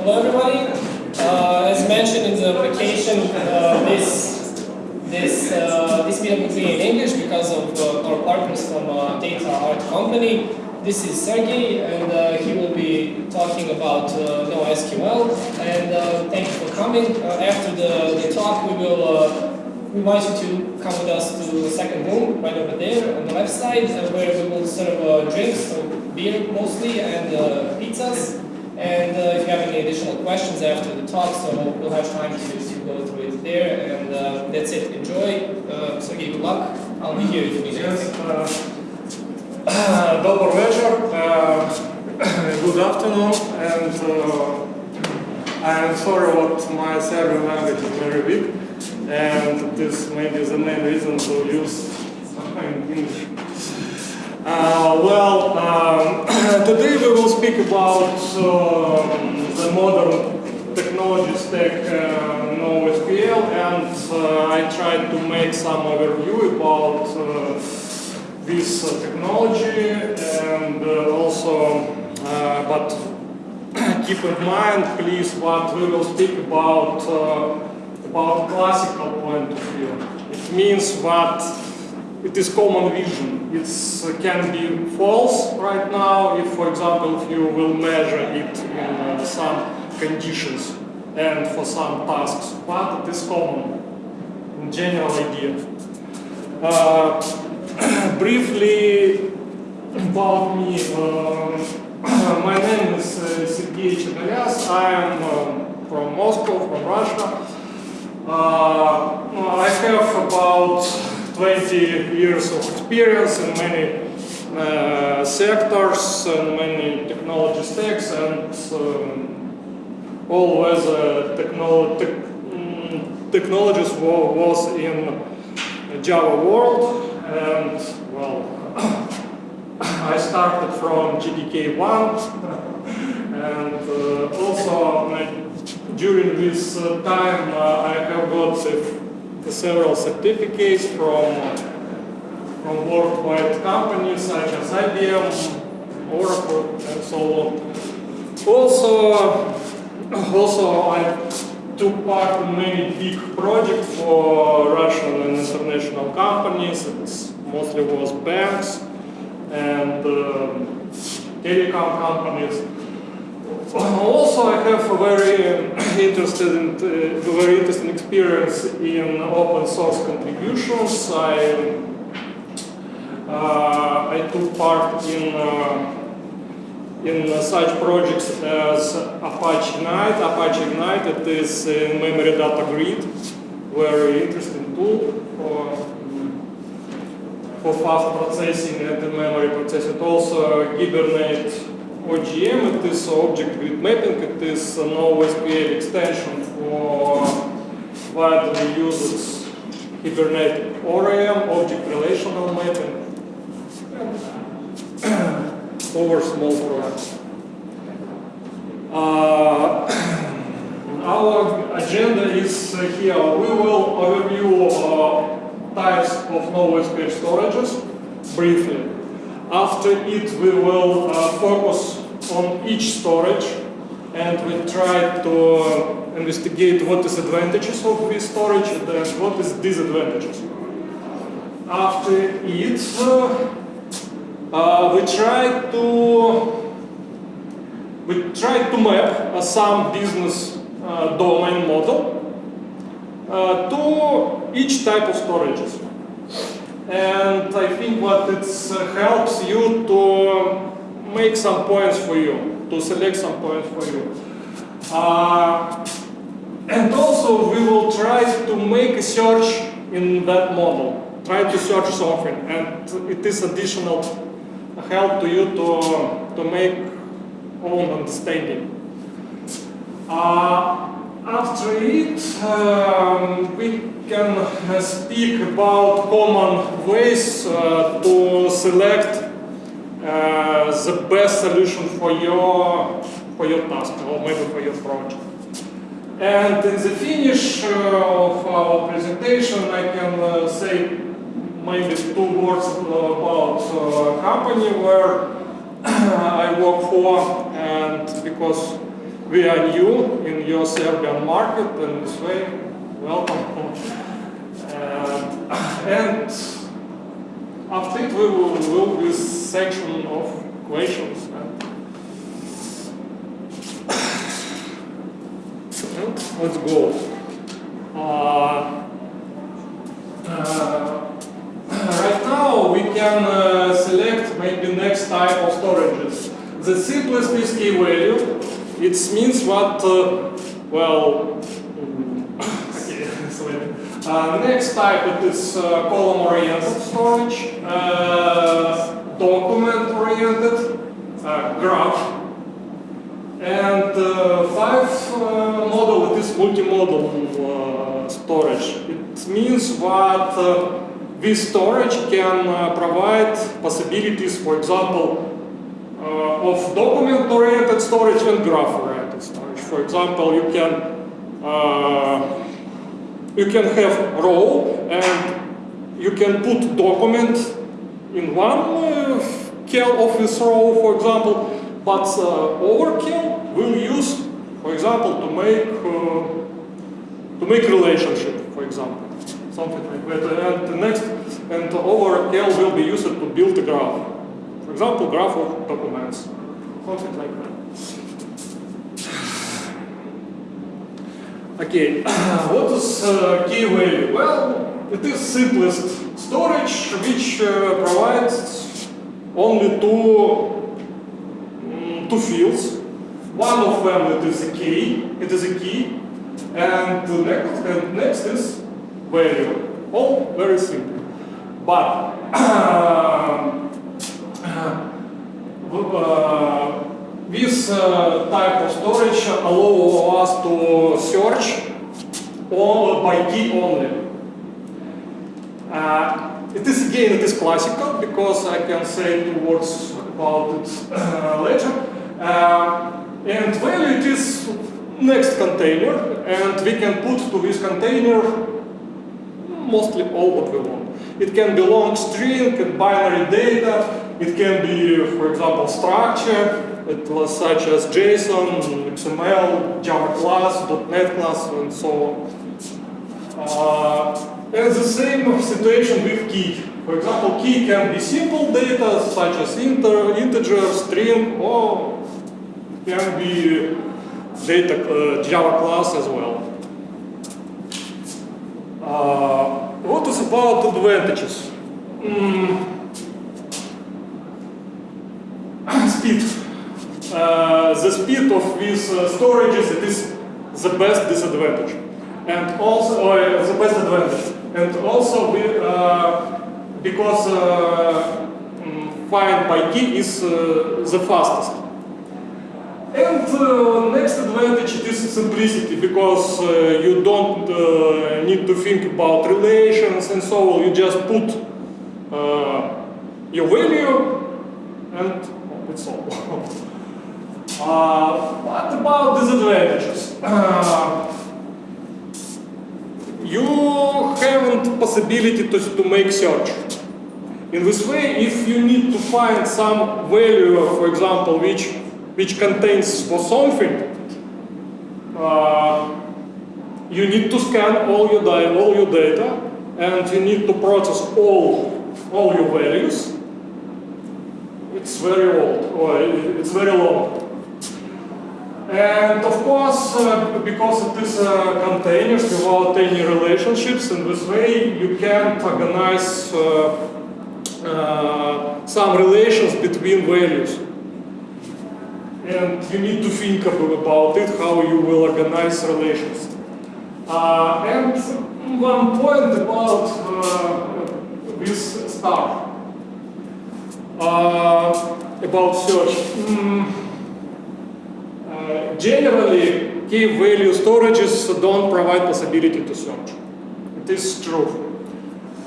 Hello everybody. Uh, as mentioned in the application, uh, this this uh, this meetup will be in English because of uh, our partners from uh, DataArt Company. This is Sergey, and uh, he will be talking about uh, NoSQL. And thank you for coming. After the, the talk, we will we invite you to come with us to the second room right over there on the left side, where we will serve drinks, so beer mostly, and pizzas. And uh, if you have any additional questions after the talk, so we'll have time to, to go through it there. And uh, that's it. Enjoy. Uh, Sergey, good luck. I'll be here if you need Yes, anything. uh, добрый вечер, uh, good afternoon, and uh, I am sorry what my Serbian language is very weak, and this may be the main reason to use English. Uh, well, um, today we will speak about um, the modern technology stack uh, NoSQL, and uh, I tried to make some overview about uh, this uh, technology, and uh, also, uh, but keep in mind, please, what we will speak about about classical point of view. It means that it is common vision. It can be false right now if, for example, if you will measure it in uh, some conditions and for some tasks, but it is common, in general idea. Uh, briefly about me, um, my name is uh, Sergei. I am um, from Moscow, from Russia. Uh, I have about 20 years of experience in many uh, sectors and many technology stacks and um, always uh, technolo tech, mm, technologies wa was in Java world and well I started from JDK 1 and uh, also during this time uh, I have got several certificates from from worldwide companies such as IBM, Oracle, and so on. Also, also I took part in many big projects for Russian and international companies. It mostly was banks and um, telecom companies. Also, I have a very interested in, uh, very interesting experience in open source contributions. I uh, I took part in uh, in such projects as Apache Ignite. Apache Ignite it is a memory data grid, very interesting tool for for fast processing and memory processing. Also, Hibernate OGM, it is object grid mapping, it is a NoSQL extension for widely used Hibernate ORM, object relational mapping, over small programs. Uh, our agenda is here. We will overview uh, types of NoSQL storages briefly. After it, we will uh, focus on each storage and we try to uh, investigate what is advantages of this storage and what is disadvantages. After it, uh, uh, we try to we try to map uh, some business uh, domain model to each type of storages. And I think what it helps you to make some points for you, to select some points for you. Uh, and also we will try to make a search in that model, try to search something, and it is additional help to you to, to make own understanding. Uh, after it, um, we can uh, speak about common ways uh, to select uh, the best solution for your for your task or maybe for your project. And in the finish of our presentation, I can say maybe two words about a company where I work for and because we are new in your Serbian market and this way, welcome. Uh, and after it we will will this section of questions. And let's go. Uh, uh, right now we can uh, select maybe next type of storages. The simplest is key value. It means what, uh, well, Uh, next type is uh, column-oriented storage, uh, document-oriented, uh, graph, and uh, five model it is multimodal storage. It means that this storage can provide possibilities, for example, of document-oriented storage and graph-oriented storage. For example, you can you can have row and you can put document in one uh, kill of this row, for example, but uh, overkill will use, for example, to make uh, to make relationship, for example, something like that. And the next, and overkill will be used to build a graph. For example, graph of documents, something like that. Okay, what is uh, key value? Well, it is simplest storage which uh, provides only two, mm, two fields. One of them it is a key, it is a key, and the next, and next is value. All very simple. But uh, this uh, type of storage allow us to search all by key only. Uh, it is again it is classical because I can say two words about it uh, later. And value it is next container and we can put to this container mostly all what we want. It can be long string and binary data. It can be, for example, structure, it was such as JSON, XML, Java class, .NET class, and so on. Uh, and the same situation with key. For example, key can be simple data such as inter, integer, string, or can be data uh, Java class as well. Uh, what is about advantages? Mm. speed. Uh, the speed of these uh, storages it is the best disadvantage, and also uh, the best advantage, and also we, uh, because uh, mm, find by key is uh, the fastest. And uh, next advantage it is simplicity because uh, you don't uh, need to think about relations and so on. You just put your value and it's all. uh, what about disadvantages? You haven't possibility to, to make search. In this way, if you need to find some value, for example, which which contains for something, uh, you need to scan all your, all your data and you need to process all, all your values. It's very old, or it's very long. And of course, uh, because it is uh, containers without any relationships, in this way you can organize uh, uh, some relations between values and you need to think about it, how you will organize relations. Uh, and one point about uh, this uh, about search. Mm, generally, key value storages don't provide possibility to search. It is true.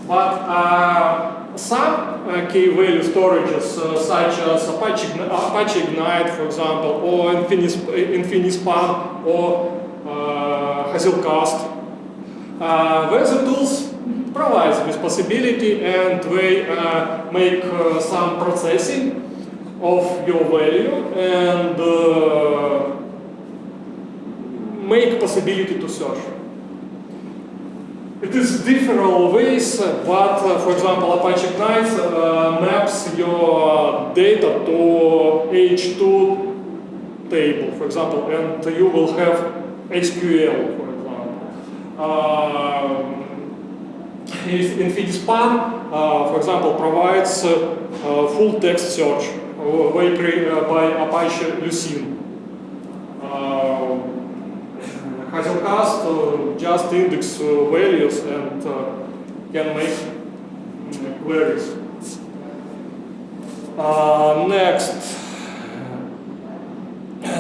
But uh, some uh, key value storages, uh, such as Apache, Apache Ignite, for example, or Infinis, Infinispan, or uh, Hazelcast, uh, where the tools provide this possibility and they uh, make some processing of your value and make possibility to search. It is different ways, uh, but uh, for example, Apache Ignite uh, maps your data to H2 table, for example, and you will have SQL, for example. Um, InfiniSpan, uh, for example, provides uh, uh, full text search uh, uh, by Apache Lucene. Hazelcast uh, just index uh, values and uh, can make queries. Next.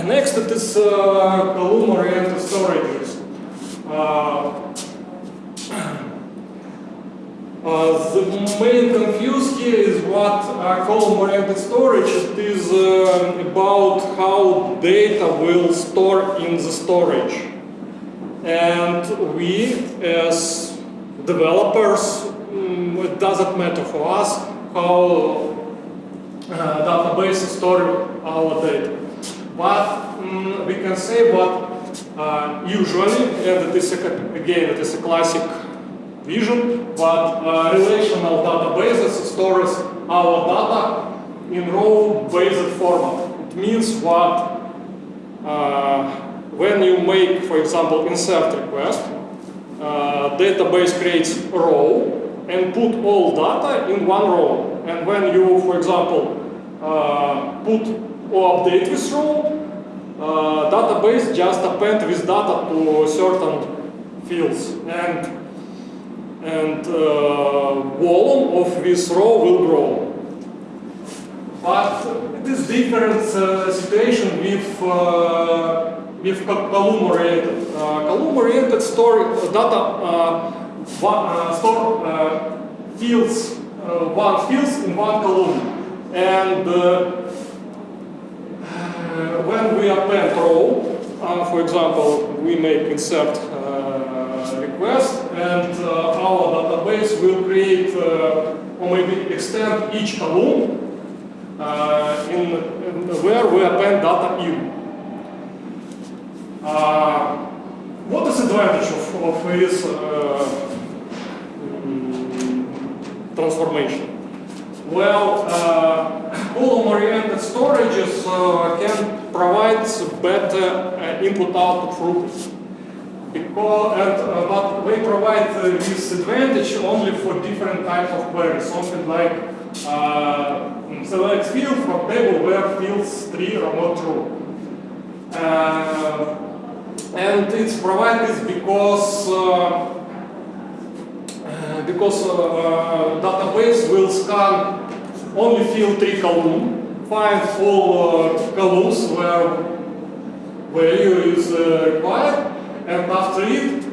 Next it is uh, column-oriented storages. Uh, the main confuse here is what uh, column-oriented storage it is uh, about how data will store in the storage. And we, as developers, mm, it doesn't matter for us how uh, database store our data. But mm, we can say what uh, usually, and it is a, again, it is a classic vision, but uh, relational databases stores our data in row-based format. It means what uh, when you make, for example, insert request, uh, database creates a row and put all data in one row. And when you, for example, uh, put or update this row, uh, database just append this data to certain fields. And and uh, volume of this row will grow. But it is different uh, situation with uh, with co- column-oriented. Column-oriented store data one, store fields one fields in one column, and uh, uh, when we append row, uh, for example, we make insert request, and our database will create or maybe extend each column uh, in, in where we append data in. Uh, what is the advantage of, of this uh, transformation? Well, uh, column-oriented storages uh, can provide better uh, input-output throughput. Because, and, uh, but they provide uh, this advantage only for different types of queries. Something like uh, select field from table where fields 3 are not true. Uh, and it's provided because uh, uh, because uh, database will scan only field three column, find all columns where value is required, and after it,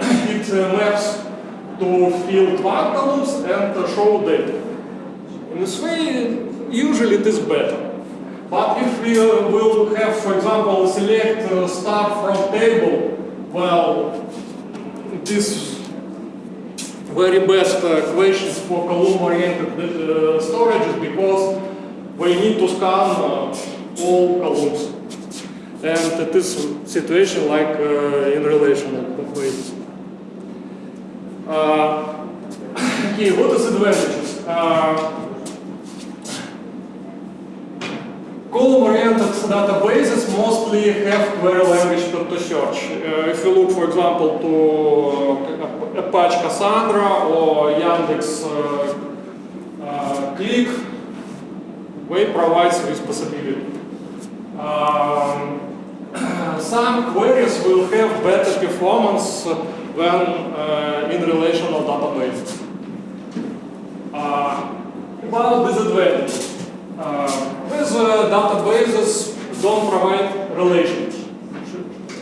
it maps to field one columns and show data. In this way, usually it is better. But if we uh, will have, for example, select uh, star from table, well, this very best uh, questions for column-oriented uh, storages because we need to scan uh, all columns. And it is situation like uh, in relational databases. Uh, okay, what is advantages? Uh, Column-oriented databases mostly have query language to, search. Uh, if you look, for example, to uh, Apache Cassandra or Yandex uh, uh, Click, they provide this possibility. Um, some queries will have better performance than in relational databases. About disadvantages. Uh, these uh, databases don't provide relationship,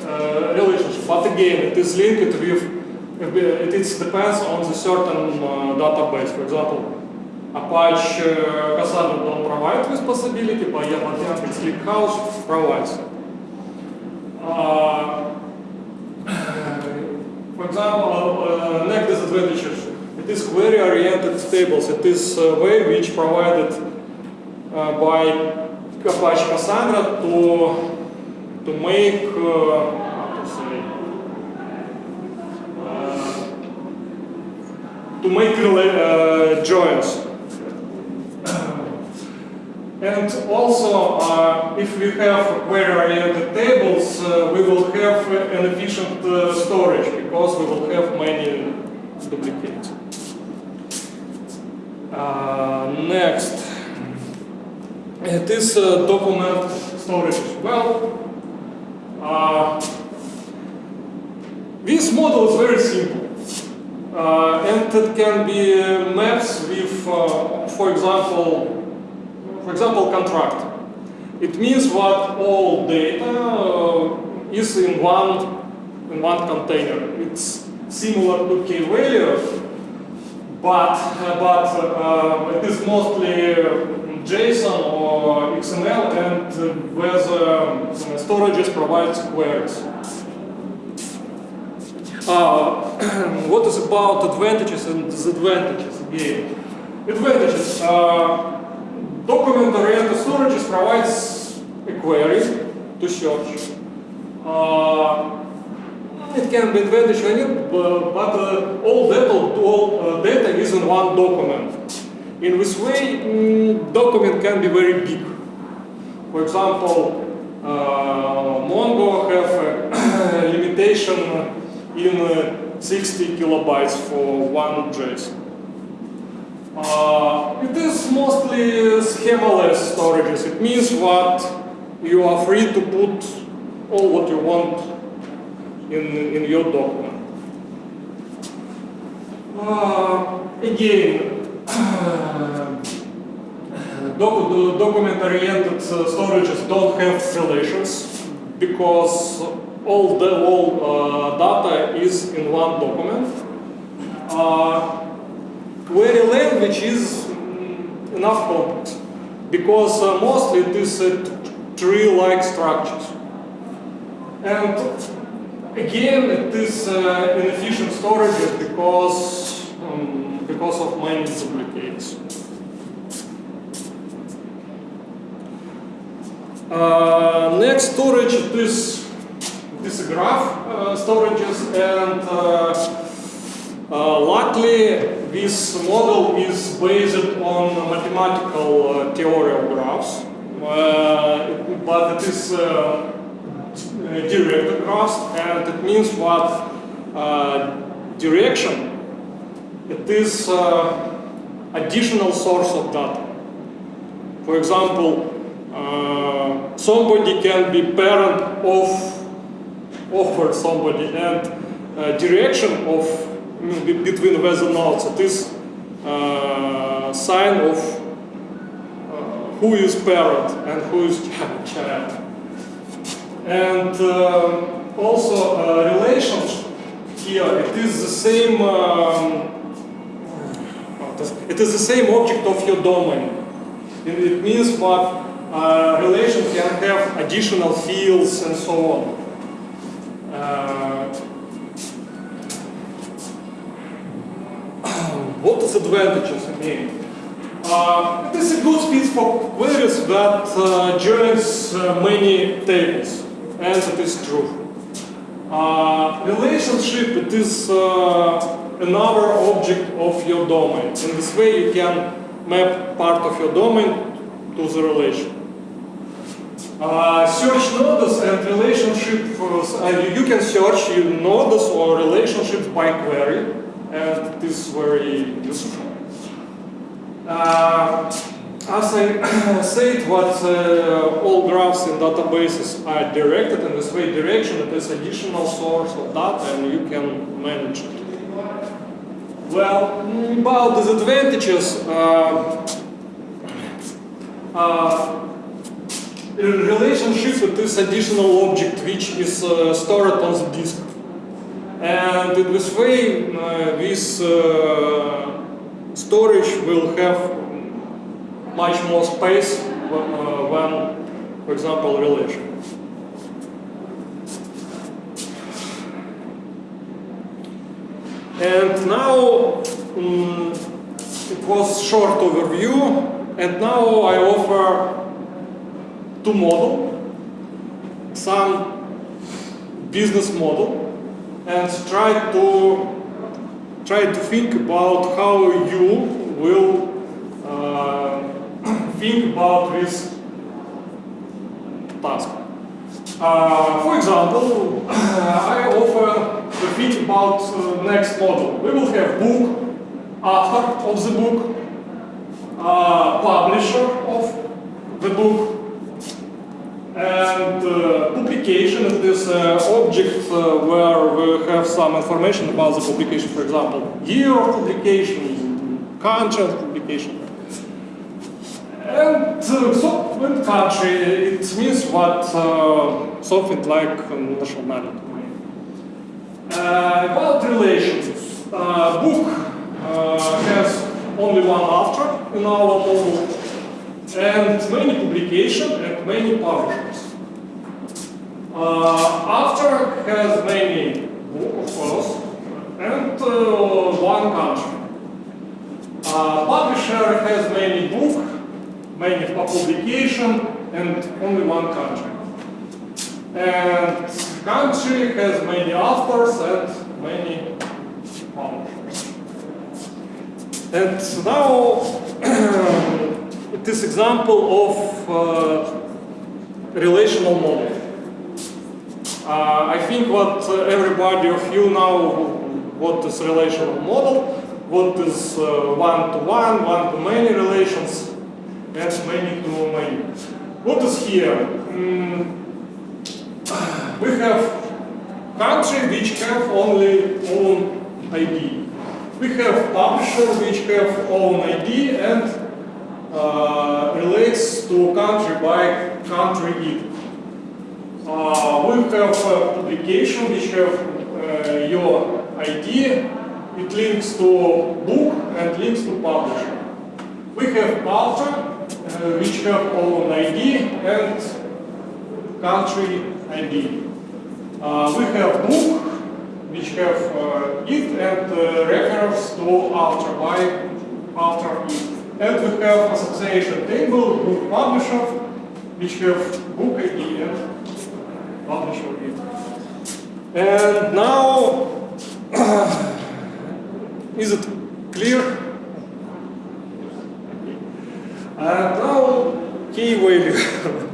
uh, relationship, but again, it is linked with, it is depends on the certain database. For example, Apache Cassandra don't provide this possibility, but Yandex ClickHouse provides. For example, uh, next disadvantages. It is query-oriented tables. It is a way which provided by Apache Cassandra to to make to say to make joins. And also, uh, if we have query-oriented tables, uh, we will have an efficient uh, storage because we will have many duplicates. Uh, next it is uh, document storage as well. This model is very simple. Uh, and it can be uh, maps with, uh, for example, for example, contract. It means that all data uh, is in one in one container. It's similar to key value, but but uh, it is mostly uh, JSON or Uh, where the storages provides queries. Uh, what is about advantages and disadvantages again? Advantages. Uh, Document-oriented storages provides a query to search. Uh, it can be advantage on it, but, but uh, all data, all uh, data is in one document. In this way, mm, document can be very big. For example, uh, Mongo have a limitation in uh, 60 kilobytes for one JSON. Uh, it is mostly schemaless storages. It means what you are free to put all what you want in, in your document. Uh, again, docu document-oriented storages don't have relations because all the all uh, data is in one document. Uh, query language is enough complex because uh, mostly it is tree-like structures. And again, it is uh, inefficient storage because um, because of many duplicates. Next storage is this graph uh, storages and uh, uh, luckily this model is based on mathematical uh, theory of graphs, uh, but it is uh, directed graphs and it means what uh, direction it is uh, additional source of data. For example, uh, somebody can be parent of over somebody and uh, direction of mm, be- between weather nodes it is uh, sign of uh, who is parent and who is child. And um, also uh, relations here it is the same um, it is the same object of your domain. It, means that uh, relation can have additional fields and so on uh, what is advantages again? Uh, it is a good speed for queries that uh, joins uh, many tables, and it is true. Uh, relationship it is another object of your domain. In this way, you can map part of your domain to the relation. Uh, search nodes and relationship, uh, you, you can search nodes or relationships by query, and it is very useful. Uh, as I said, what uh, all graphs in databases are directed in this way direction, it is additional source of data and you can manage it. Well, about disadvantages, uh, uh, relationship this additional object which is uh, stored on the disk. And in this way, uh, this uh, storage will have much more space uh, than, for example, relation. And now mm, it was short overview, and now I offer two model, some business model, and try to try to think about how you will uh, think about this task. Uh, for example, I offer to think about uh, next model. We will have book, author of the book, uh, publisher of the book, and uh, publication is this uh, object uh, where we have some information about the publication, for example, year of publication, country of publication. And uh, so in country, it means what uh, something like nationality. Uh, about relations, book has only one author in our model, and many publication and many publishers. Uh, author has many book, of course, and uh, one country. Uh, publisher has many book, many publication, and only one country. And country has many authors and many publishers. And now this example of uh, relational model. Uh, I think what uh, everybody of you know what is relational model, what is one-to-one, one-to-many relations, and many-to-many. What is here? Mm, we have country which have only own ID. We have publisher which have own ID and uh, relates to country by country id. Uh, we have uh, publication which have uh, your ID, it links to book and links to publisher. We have author uh, which have own ID and country ID. Uh, we have book which have uh, it and uh, reference to author by author it. And we have association table with publisher, which have book ID and publisher ID. And now, is it clear? And now, key value.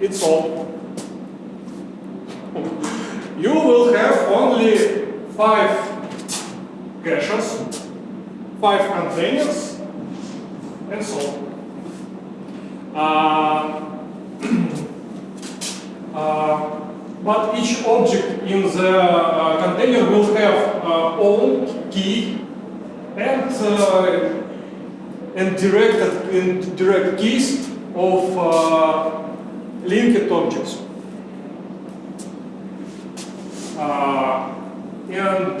it's all. You will have only five five containers, and so on. Uh, uh, but each object in the uh, container will have uh, own key and uh, and directed in direct keys of uh, linked objects. and and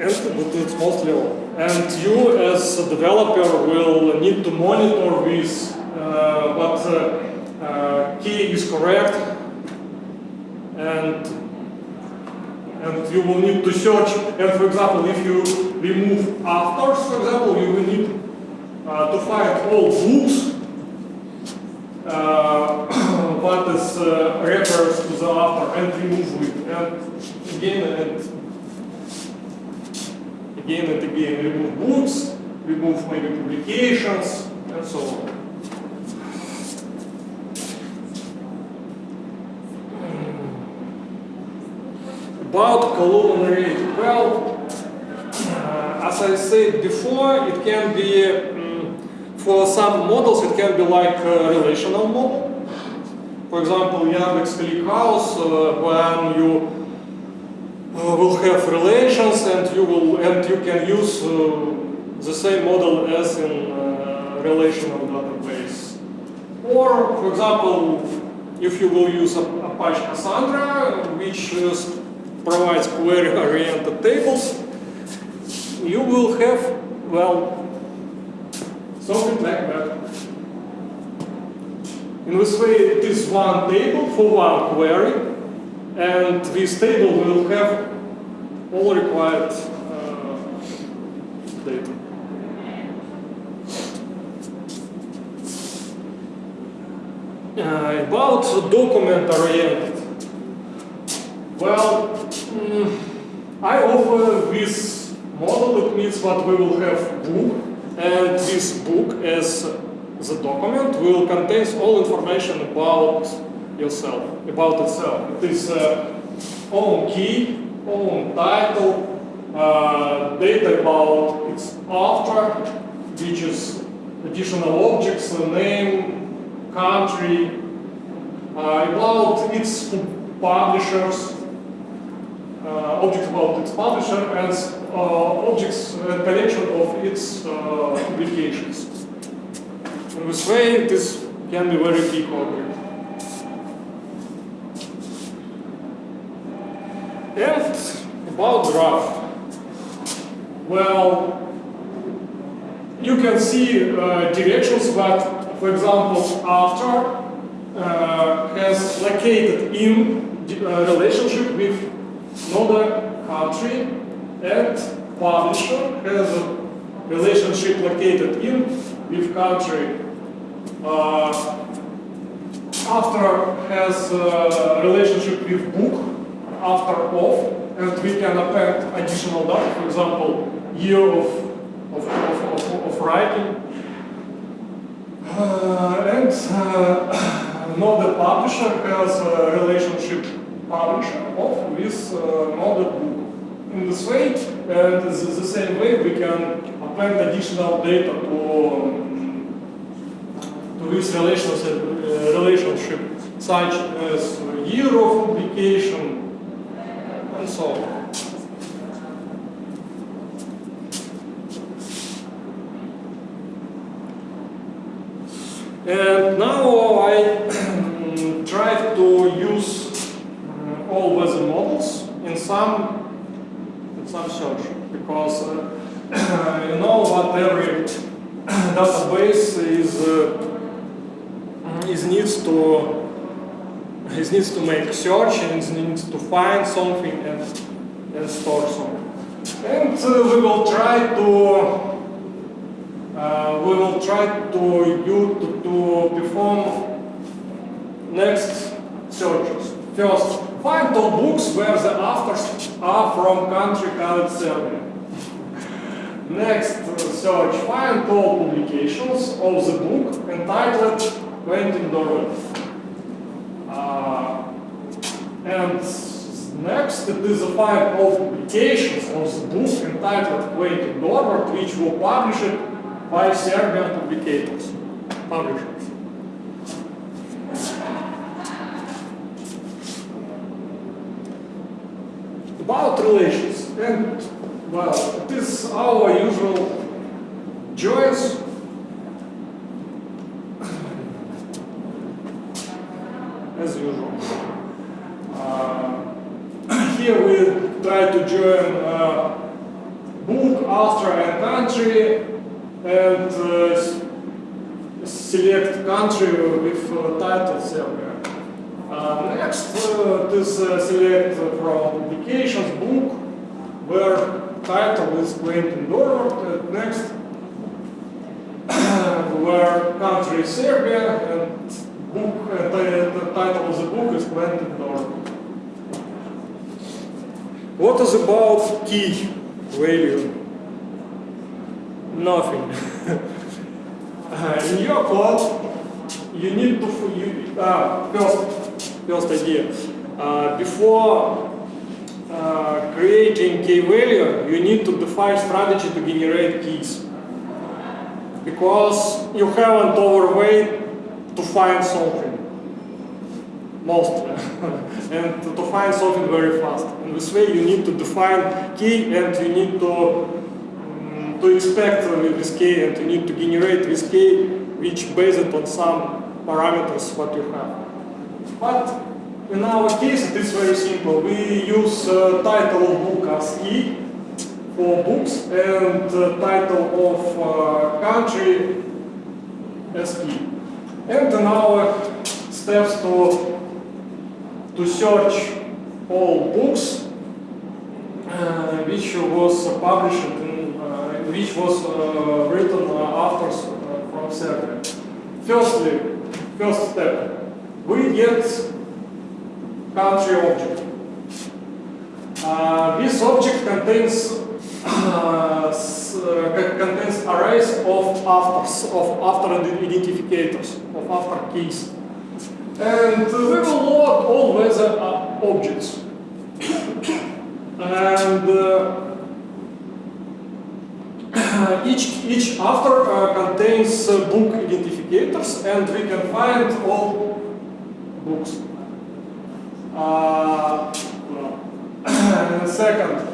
it's mostly. And you as a developer will need to monitor this, uh, but uh, uh, key is correct, and and you will need to search. And for example, if you remove authors, for example, you will need uh, to find all books uh, what is uh, refers to the author and remove it. And again, and again and again remove books, remove maybe publications, and so on. About columnar well, uh, as I said before, it can be, um, for some models, it can be like a relational model. For example, Yandex ClickHouse, uh, when you will have relations and you will and you can use uh, the same model as in uh, relational database. Or, for example, if you will use Apache Cassandra, which provides query-oriented tables, you will have, well, something like that. In this way, it is one table for one query, and this table will have all required uh, data. Uh, about document oriented. Well, mm, I offer this model. It means that we will have book, and this book as the document will contain all information about yourself, about itself. It is uh, own key, own title, uh, data about its author, which is additional objects, the name, country, uh, about its publishers, uh, objects about its publisher, and uh, objects uh, collection of its uh, publications. In this way, this can be very big object. And about graph. Well, you can see uh, directions that, for example, after uh, has located in uh, relationship with another country and publisher has a relationship located in with country uh, after has a relationship with book after of and we can append additional data for example year of of, of, of, of writing uh, and uh, another publisher has a relationship publisher of with uh, another book. In this way, and the, the same way, we can append additional data to, um, to this relationship, uh, relationship, such as year of publication and now I try to use uh, all weather models in some in some search because uh, you know that every database is uh, is needs to is needs to make search and needs to find something and and store something. And uh, we will try to uh, we will try to you to, to perform next searches. First, find all books where the authors are from country called Serbia. Next uh, search, find all publications of the book entitled Quentin Durward. Uh, and next, it is find all publications of the book entitled Quentin Durward, which were published by Serbian publicators, publishers. About relations, and well, it is our usual joys. As usual. Uh, here join uh, book, author, and country and uh, select country with uh, title Serbia. Next, this select from publications book where title is Quentin Durward. And next, where country is Serbia and book uh, the title of the book is Quentin Durward. What is about key value? nothing. in your code, you need to you, uh, first first idea. Uh, before uh, creating key value, you need to define strategy to generate keys. Because you haven't overweight to find something, mostly, and to, to find something very fast. In this way, you need to define key and you need to to expect with this key and you need to generate this key which based on some parameters what you have. But in our case it is very simple. We use uh, title of book as key for books and uh, title of uh, country as key. And in our steps to, to search all books uh, which was published in which was uh, written uh, authors uh, from Serbia. Firstly, first step, we get country object. Uh, this object contains uh, uh, contains arrays of afters, of after identifiers, of after keys. And we will load all uh, objects. and uh, each, each after uh, contains uh, book identifiers and we can find all books. Uh, second,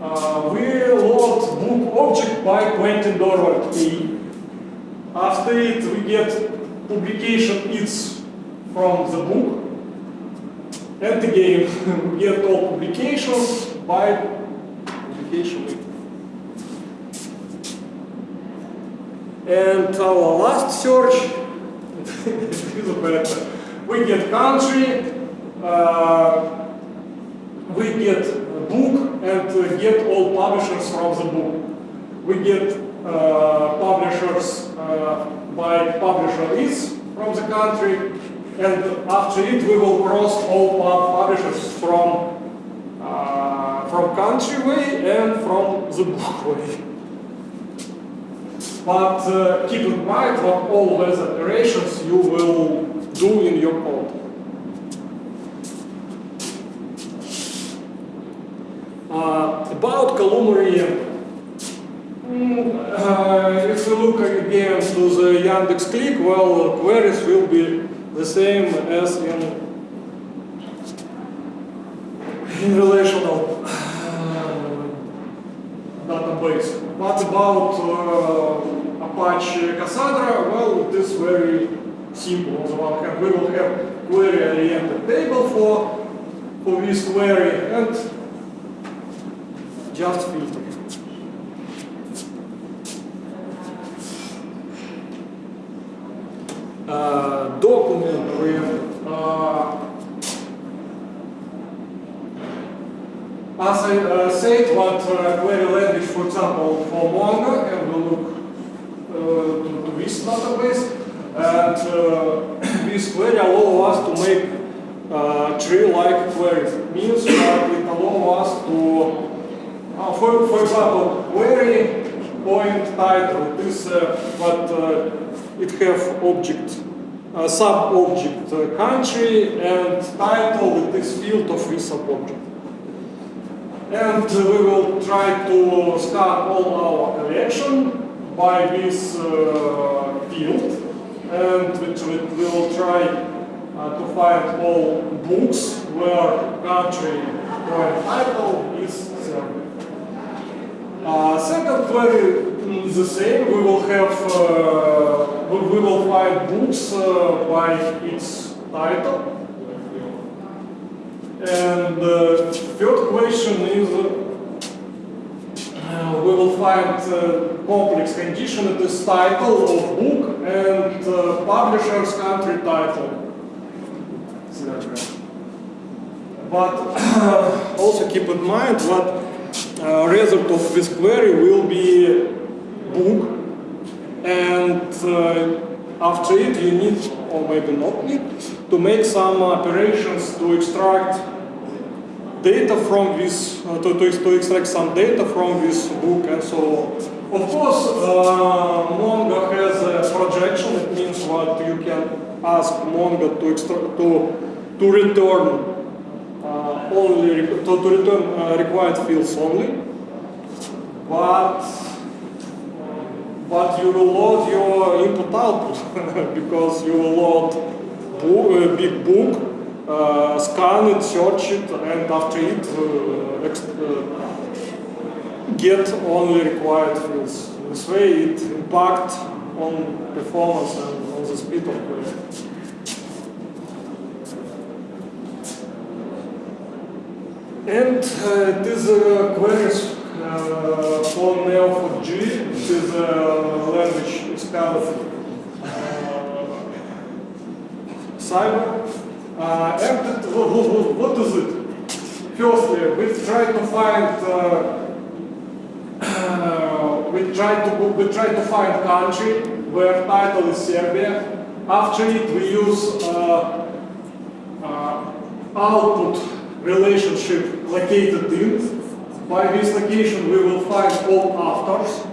uh, we load book object by Quentin Durward key. After it, we get publication it's from the book. And again, we get all publications by publication. And our last search. We get country, uh, we get book and get all publishers from the book. We get uh, publishers uh, by publisher is from the country, and after it we will cross all pub- publishers from uh, from country way and from the book way. But uh, keep in mind what all those operations you will do in your code. Uh, about columnar Mm, uh, if we look again to the Yandex Click, well, queries will be the same as in, in relational database. What about uh, Apache Cassandra, well, it is very simple. On the one hand, we will have query-oriented table for, for this query and just filter. uh, with, uh, as I uh, said, what uh, query language, for example, for Mongo, and we look uh, to, this database, and uh, this query allow us to make uh, tree-like queries. Means that it allow us to, uh, for, for example, query point title. This uh, what uh, it have object, uh, sub-object uh, country and title with this field of this sub-object. And uh, we will try to start all our collection by this uh, field and which we will try uh, to find all books where country or title is Serbia. Uh, second query mm, the same. We will have we will find books uh, by its title. And the third question is uh, we will find uh, complex condition it is title of book and uh, publisher's country title. But also keep in mind what uh, result of this query will be book and uh, after it you need or maybe not need to make some operations to extract data from this uh, to, to, to extract some data from this book and so on. Of course, uh, Mongo has a projection. It means what you can ask Mongo to extract to to return uh, only to, to return uh, required fields only, but but you will load your input output because you will load book, uh, big book, uh, scan it, search it, and after it uh, uh, get only required fields. This way it impacts on performance and on the speed of query. And uh, this uh, queries uh, for Neo4j, which is a language of uh, Cypher. Uh, and it, wh- wh- what is it? Firstly, we try to find uh, uh, we try to we try to find country where title is Serbia. After it, we use uh, uh, output relationship located in. By this location we will find all afters.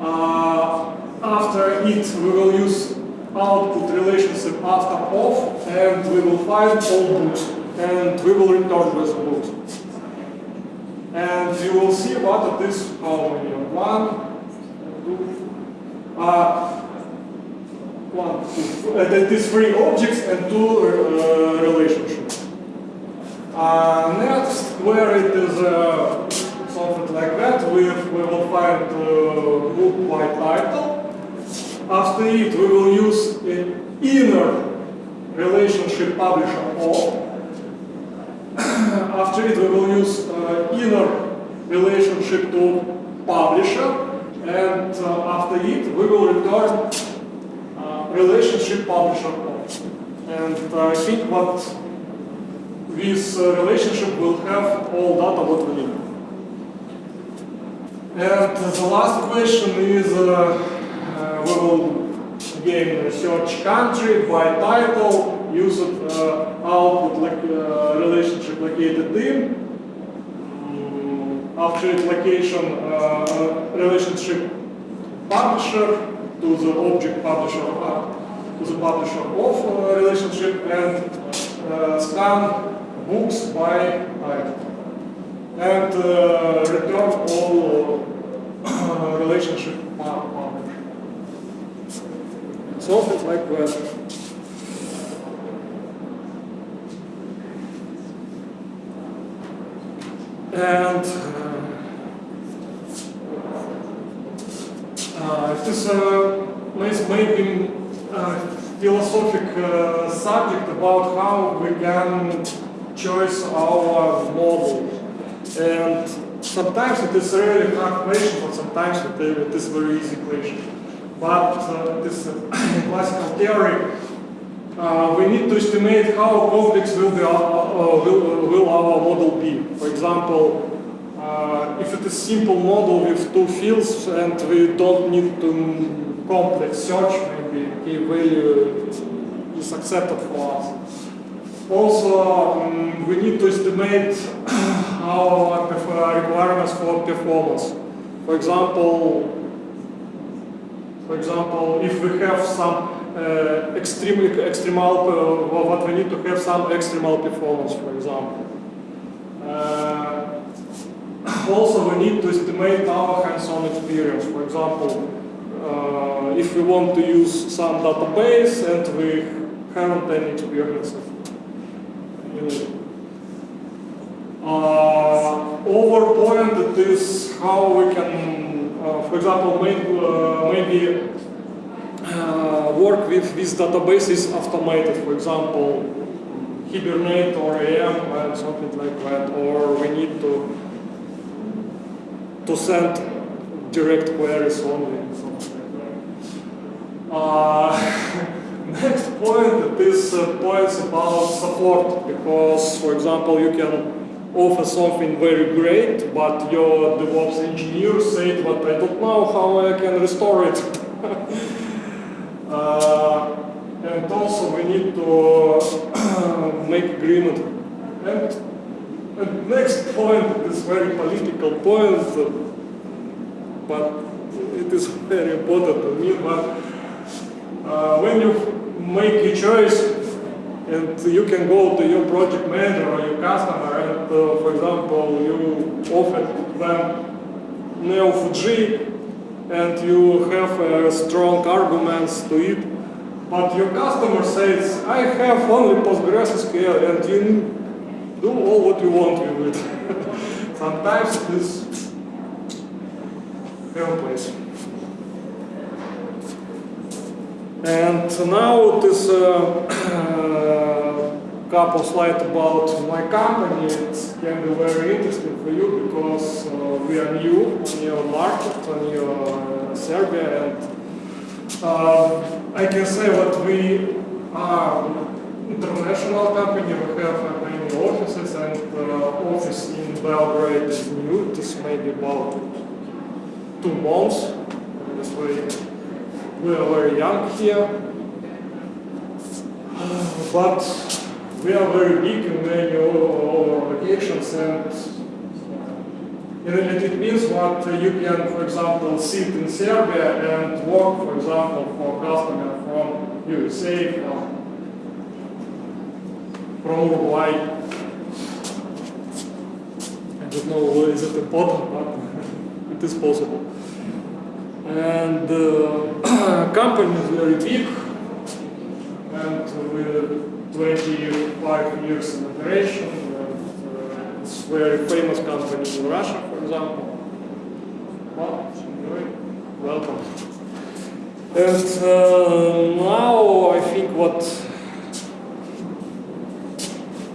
Uh, after it we will use output relationship after off and we will find all books and we will return those books. And you will see what it is how many one, two, uh, one, two, uh, that is three objects and two uh, relationships. Uh, next, where it is uh, something like that, we, we will find uh, book by title. After it, we will use an inner relationship publisher. After it, we will use uh, inner relationship to publisher. And after it, we will return relationship publisher. And I think what this uh, relationship will have all data what we need. And the last question is, uh, uh, we will again search country by title, use it, uh, output like, relationship located in, Mm, after it location uh, relationship publisher to the object publisher uh, to the publisher of uh, relationship and uh, scan books by title and uh, return all uh, relationship publisher. Something like that. And uh, it is uh, may- maybe uh, philosophic uh, subject about how we can choose our model. And sometimes it is really hard question, but sometimes it, it is very easy question. But uh, this uh, classical theory uh, we need to estimate how complex will, be our, uh, will, will our model be. For example, uh, if it is simple model with two fields and we don't need to complex search, maybe key value is accepted for us. Also, um, we need to estimate our requirements for performance. For example, for example, if we have some uh, extremely extremal, uh, what we need to have some extremal performance, for example. Uh, also, we need to estimate our hands-on experience. For example, uh, if we want to use some database and we haven't any experience. Uh, over point it is how we can, uh, for example, make, uh, maybe uh, work with these databases automated, for example, Hibernate or AM and something like that, or we need to to send direct queries only. Something like that. Next point is uh, points about support, because, for example, you can offer something very great, but your DevOps engineer said, but I don't know how I can restore it. Uh, and also we need to make agreement. And, and next point is very political point, but it is very important to me. But uh, when you make a choice and you can go to your project manager or your customer and, uh, for example, you offer them Neo4j and you have uh, strong arguments to it, but your customer says, I have only PostgreSQL and you do all what you want with it. Sometimes it is complex. And now this uh, couple slides about my company. It can be very interesting for you because uh, we are new on your market, on your uh, Serbia, and uh, I can say that we are international company. We have many offices, and uh, office in Belgrade is new. This may be about two months. This way, we are very young here, but we are very big in many our locations and and it means what you can, for example, sit in Serbia and work, for example, for customer from USA, from, from Uruguay. I don't know is it important, but it is possible. And uh, company is very big, and with 25 years in operation, and, uh, it's very famous company in Russia, for example. Well, welcome. And uh, now I think what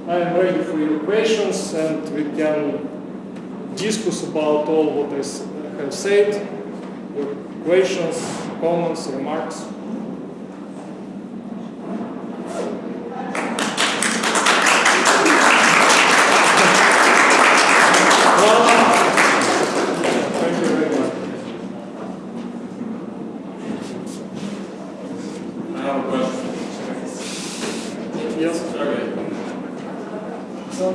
I am ready for your questions, and we can discuss about all what I have said. Questions, comments, remarks. Thank you very much. I have a question. Yes. Okay. So,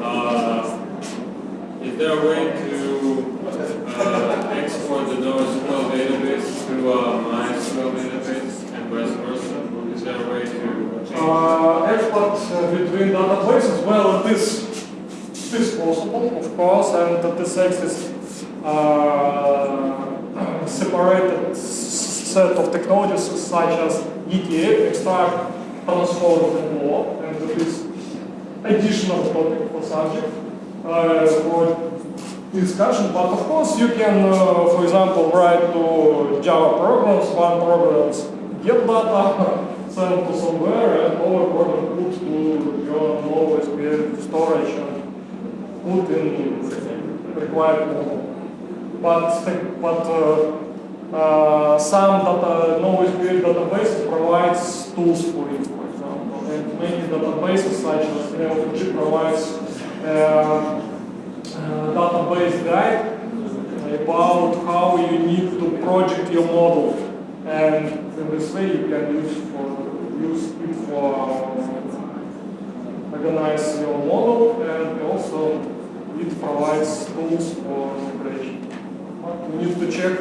Uh, is there a way to uh, export the NoSQL database to a MySQL database and vice versa? Is there a way to change? uh, export uh, between databases, well, it is, it is possible, of course, and that this exists uh, separated set of technologies such as ETL, extract, transform, and more, and it is additional topic for subject uh, for discussion. But of course, you can, uh, for example, write to Java programs, one programs get data, send to somewhere, other program put to your NoSQL storage and put in required model. But but uh, uh, some data NoSQL database provides tools for it, for example, and many databases such as Neo4j provides uh, uh, database guide about how you need to project your model, and in this way you can use for use it for organize your model, and also it provides tools for integration. But we need to check